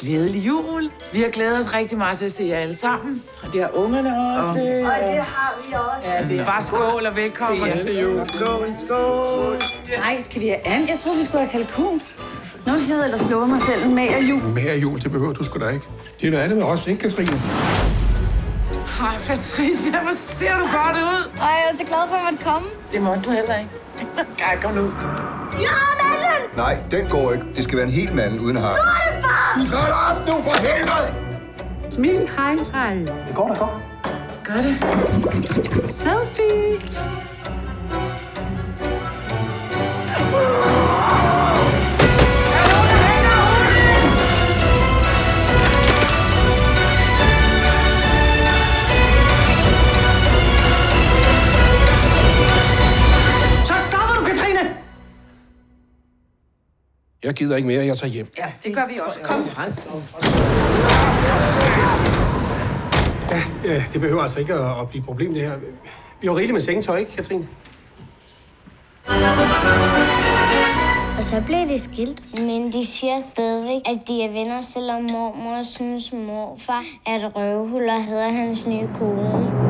Glædelig jul. Vi har glædet os rigtig meget til at se jer alle sammen. Og det har ungerne også. Og det har vi også. Ja, det er bare skål og velkommen. Glædelig jul. Skål, skål. Nej, skal vi have and? Jeg tror vi skulle have kalkun. Nå, jeg havde ellers lovet mig selv en mager jul. Mere jul, det behøver du sgu da ikke. Det er noget andet med os, ikke, Katrine? Hej, Patricia, hvor ser du godt ud. Ej, jeg er så glad for, at man komme. Det måtte du heller ikke. Ej, kom nu. Nej, den går ikke. Det skal være en helt mand uden har. Du skal op, du for helvede! Smil, hej, hej. Det går da godt. Gør det. Selfie. Jeg gider ikke mere, jeg tager hjem. Ja, det gør vi også. Kom. Ja, ja, det behøver altså ikke at, at blive et problem, det her. Vi har rigeligt med sengetøj, ikke, Katrine? Og så blev de skilt. Men de siger stadigvæk, at de er venner, selvom mormor synes morfar, at røvhuller hedder hans nye kone.